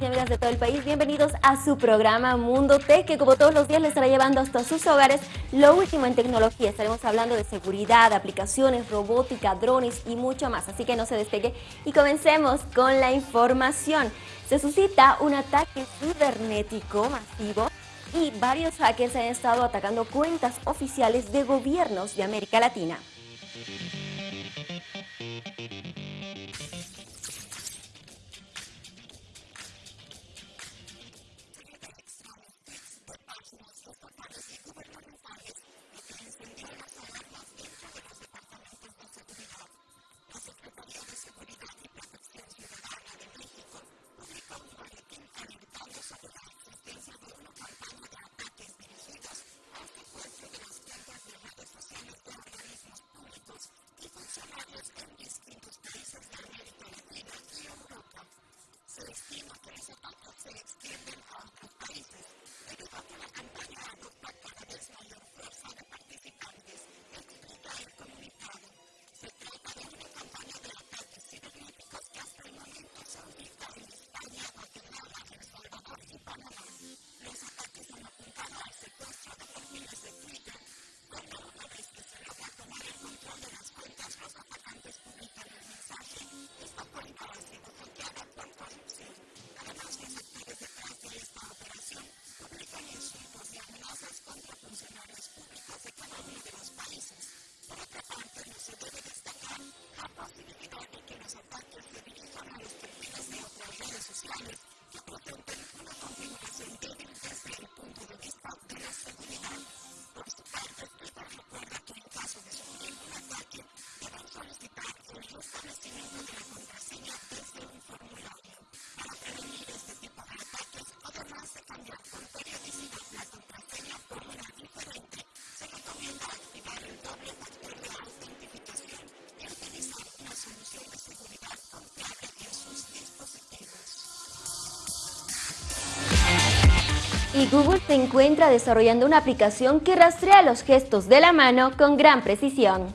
y amigas de todo el país, bienvenidos a su programa Mundo Tech, que como todos los días les estará llevando hasta sus hogares lo último en tecnología. Estaremos hablando de seguridad, aplicaciones, robótica, drones y mucho más, así que no se despegue y comencemos con la información. Se suscita un ataque cibernético masivo y varios hackers han estado atacando cuentas oficiales de gobiernos de América Latina. Y Google se encuentra desarrollando una aplicación que rastrea los gestos de la mano con gran precisión.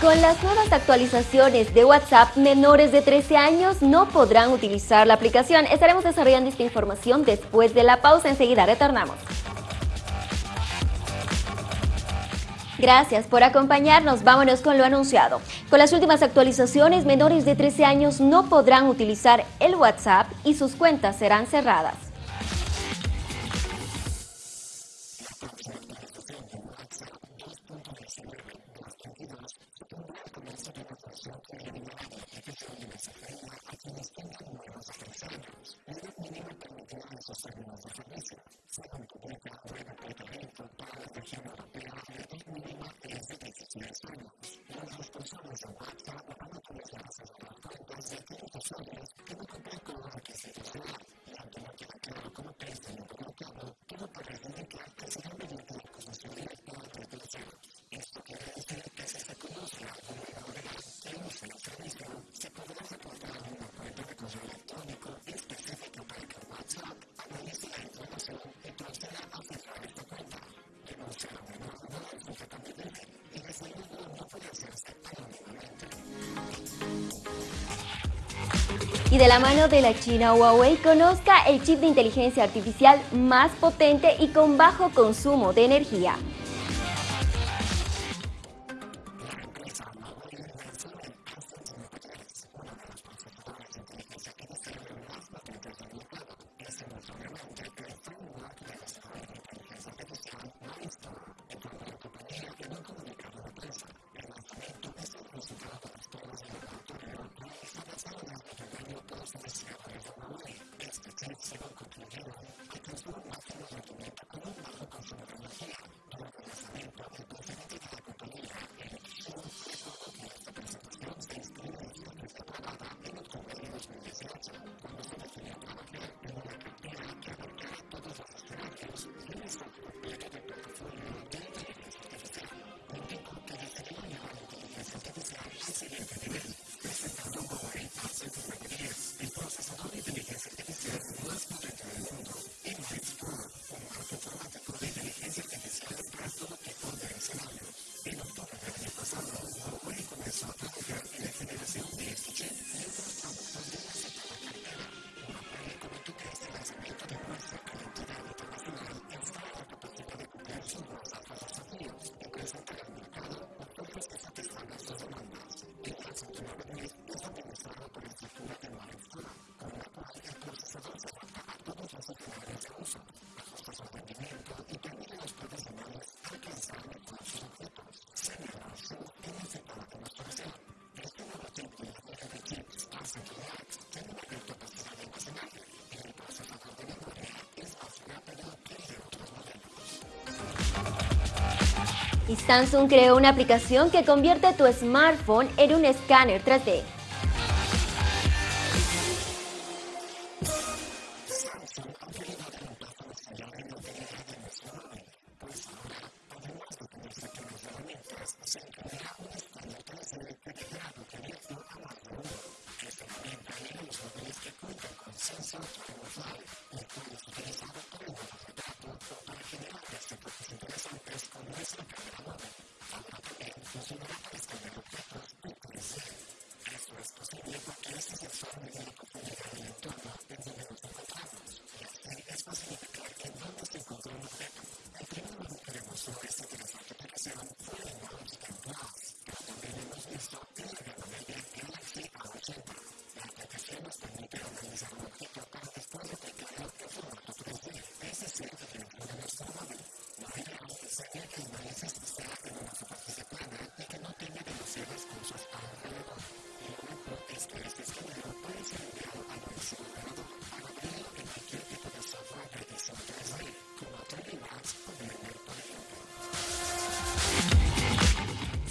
Con las nuevas actualizaciones de WhatsApp, menores de 13 años no podrán utilizar la aplicación. Estaremos desarrollando esta información después de la pausa. Enseguida retornamos. Gracias por acompañarnos. Vámonos con lo anunciado. Con las últimas actualizaciones, menores de 13 años no podrán utilizar el WhatsApp y sus cuentas serán cerradas. personas en WhatsApp, mandando mensajes a los contactos de clientes que no contactan los requisitos de Y de la mano de la China Huawei, conozca el chip de inteligencia artificial más potente y con bajo consumo de energía. Y Samsung creó una aplicación que convierte tu smartphone en un escáner 3D.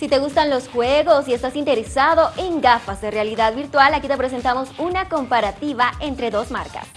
Si te gustan los juegos y estás interesado en gafas de realidad virtual, aquí te presentamos una comparativa entre dos marcas.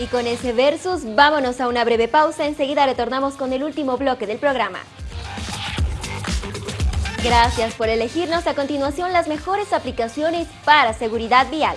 Y con ese versus, vámonos a una breve pausa. Enseguida retornamos con el último bloque del programa. Gracias por elegirnos a continuación las mejores aplicaciones para seguridad vial.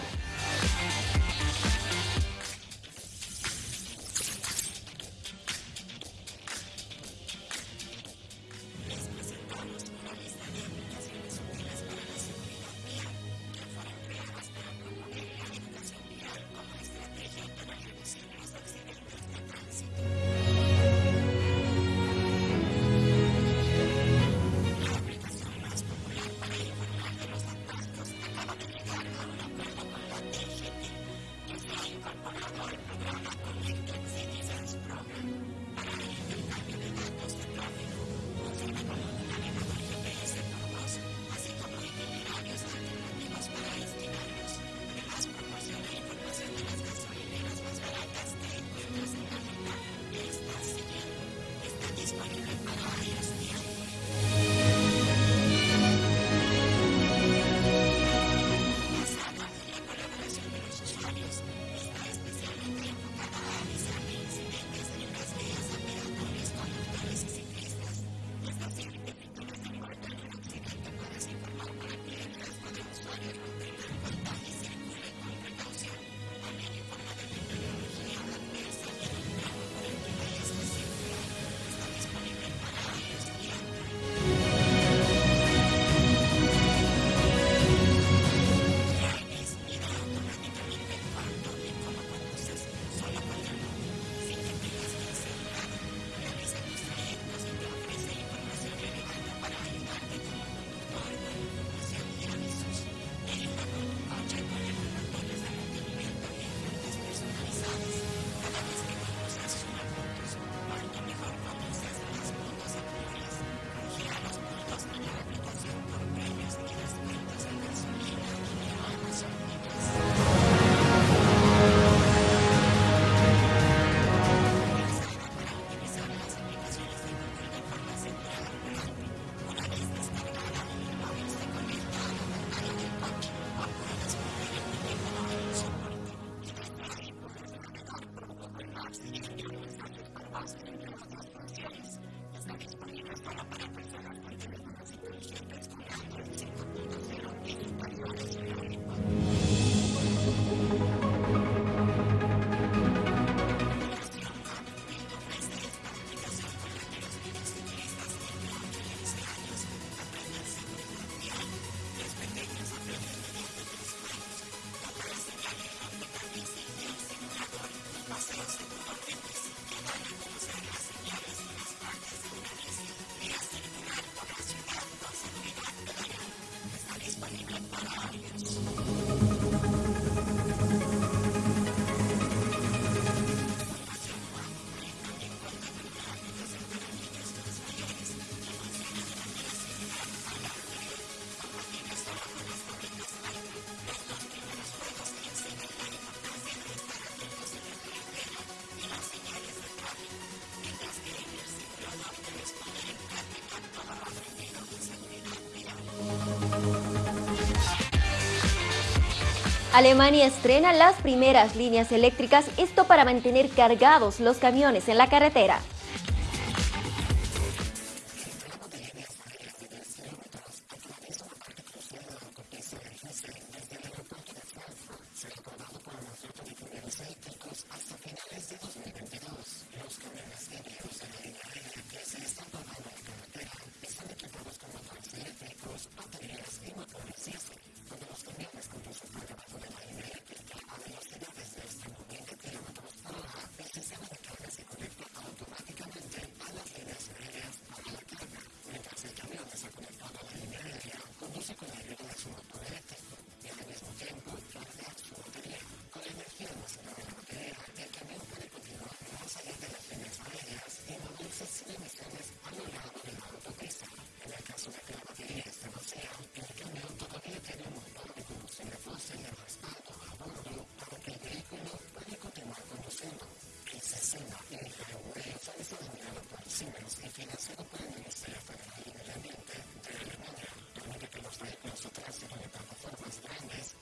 Alemania estrena las primeras líneas eléctricas, esto para mantener cargados los camiones en la carretera. la mente de la niña, a medida que los vehículos se trasladan a plataformas grandes,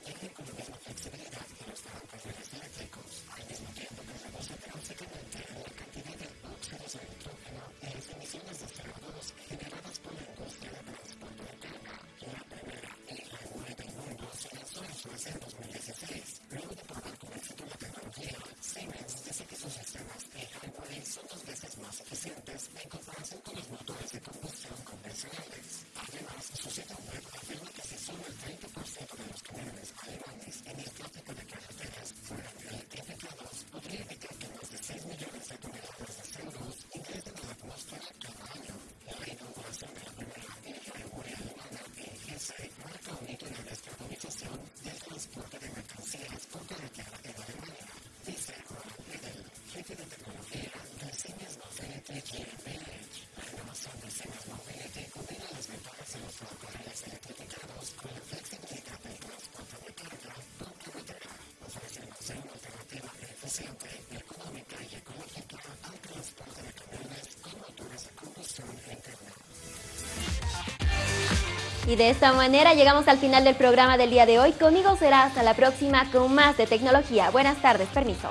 Y de esta manera llegamos al final del programa del día de hoy. Conmigo será hasta la próxima con más de tecnología. Buenas tardes, permiso.